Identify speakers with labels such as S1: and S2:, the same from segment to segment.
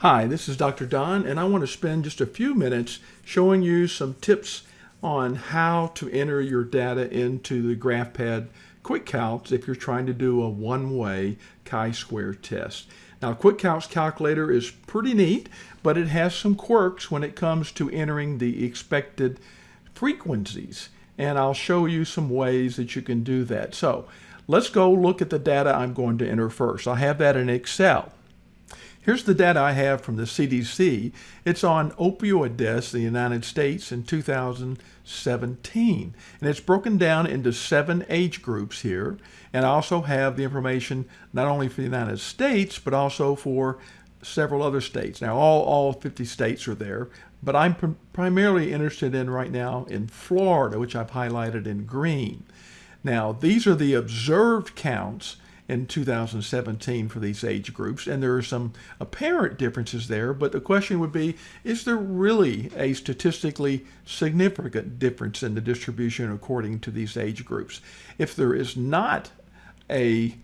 S1: Hi, this is Dr. Don, and I want to spend just a few minutes showing you some tips on how to enter your data into the GraphPad QuickCalcs if you're trying to do a one-way chi-square test. Now, QuickCalcs calculator is pretty neat, but it has some quirks when it comes to entering the expected frequencies, and I'll show you some ways that you can do that. So, let's go look at the data I'm going to enter first. I have that in Excel. Here's the data I have from the CDC. It's on opioid deaths in the United States in 2017. And it's broken down into seven age groups here. And I also have the information not only for the United States, but also for several other states. Now, all, all 50 states are there, but I'm pr primarily interested in right now in Florida, which I've highlighted in green. Now, these are the observed counts in 2017 for these age groups, and there are some apparent differences there, but the question would be, is there really a statistically significant difference in the distribution according to these age groups? If there is not a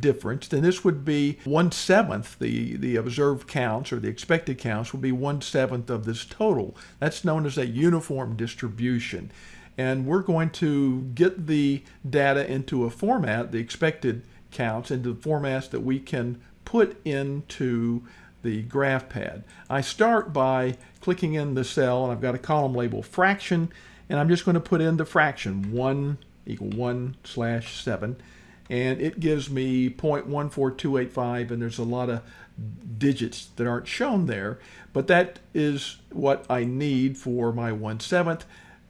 S1: difference, then this would be one seventh. The the observed counts or the expected counts would be one seventh of this total. That's known as a uniform distribution, and we're going to get the data into a format, the expected counts into the formats that we can put into the GraphPad. I start by clicking in the cell and I've got a column label fraction and I'm just going to put in the fraction 1 equal 1 slash 7 and it gives me 0.14285 and there's a lot of digits that aren't shown there but that is what I need for my 1 7th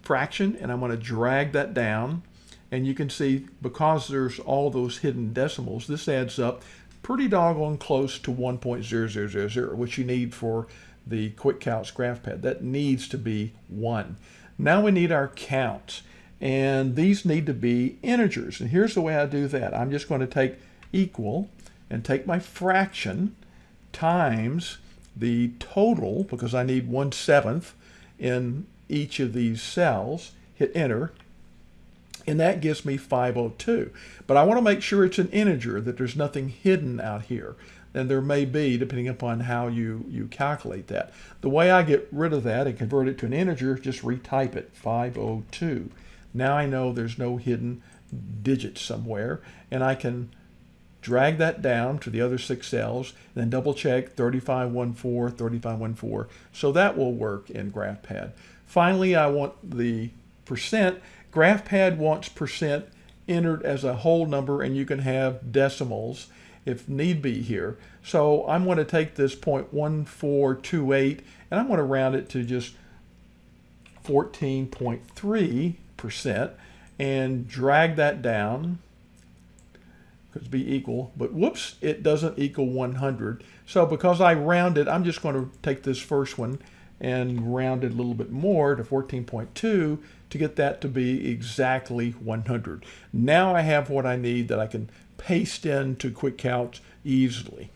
S1: fraction and I'm going to drag that down and you can see because there's all those hidden decimals, this adds up pretty doggone close to 1.0000, which you need for the QuickCalcs GraphPad. That needs to be 1. Now we need our counts, and these need to be integers. And here's the way I do that. I'm just going to take equal and take my fraction times the total, because I need 1 7th in each of these cells, hit enter, and that gives me 502. But I want to make sure it's an integer, that there's nothing hidden out here. And there may be, depending upon how you, you calculate that. The way I get rid of that and convert it to an integer, is just retype it, 502. Now I know there's no hidden digit somewhere, and I can drag that down to the other six cells, and then double check 3514, 3514. So that will work in GraphPad. Finally, I want the percent GraphPad wants percent entered as a whole number and you can have decimals if need be here. So I'm going to take this 0.1428 and I'm going to round it to just 14.3% and drag that down because be equal, but whoops, it doesn't equal 100. So because I rounded, I'm just going to take this first one and rounded a little bit more to 14.2 to get that to be exactly 100. Now I have what I need that I can paste into QuickCalcs easily.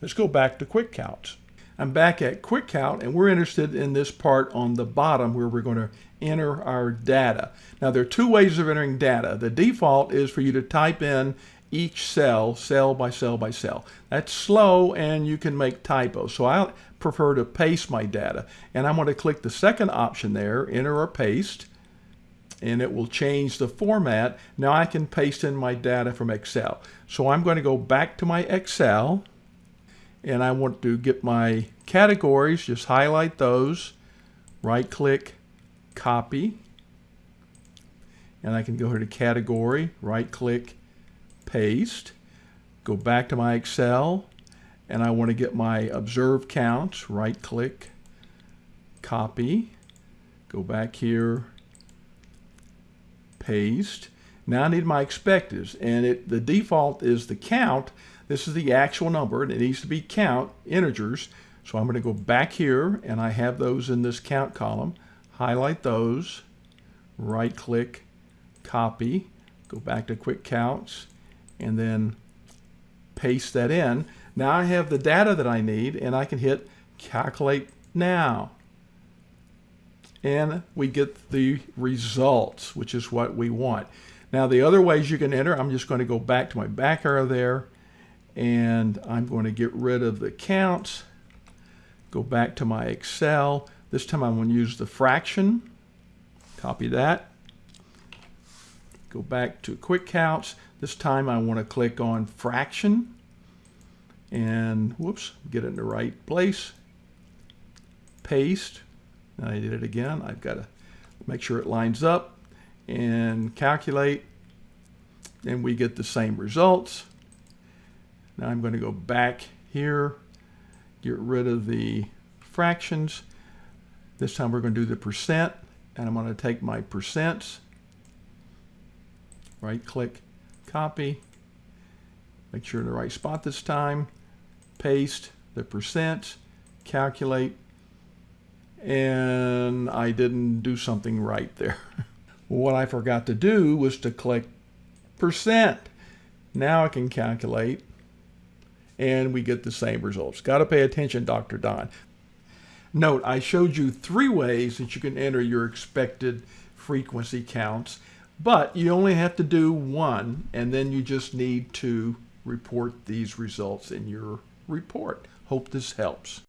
S1: Let's go back to QuickCalcs. I'm back at QuickCalc and we're interested in this part on the bottom where we're going to enter our data. Now there are two ways of entering data. The default is for you to type in each cell, cell by cell by cell. That's slow and you can make typos. So I prefer to paste my data. And I'm going to click the second option there, enter or paste, and it will change the format. Now I can paste in my data from Excel. So I'm going to go back to my Excel and I want to get my categories, just highlight those, right click, copy, and I can go here to category, right click, paste, go back to my Excel, and I want to get my observed counts, right click, copy, go back here, paste. Now I need my expectives, and it, the default is the count. This is the actual number, and it needs to be count, integers. So I'm going to go back here, and I have those in this count column. Highlight those, right click, copy, go back to QuickCalcs, and then paste that in. Now I have the data that I need and I can hit calculate now. And we get the results, which is what we want. Now the other ways you can enter, I'm just going to go back to my back arrow there and I'm going to get rid of the counts Go back to my Excel. This time I'm going to use the fraction. Copy that. Go back to QuickCalcs. This time I want to click on fraction and whoops, get it in the right place. Paste. I did it again. I've got to make sure it lines up and calculate and we get the same results. Now I'm going to go back here, get rid of the fractions. This time we're going to do the percent and I'm going to take my percents, right click, copy, make sure in the right spot this time, paste the percent, calculate, and I didn't do something right there. what I forgot to do was to click percent. Now I can calculate and we get the same results. Got to pay attention, Dr. Don. Note, I showed you three ways that you can enter your expected frequency counts, but you only have to do one, and then you just need to report these results in your report. Hope this helps.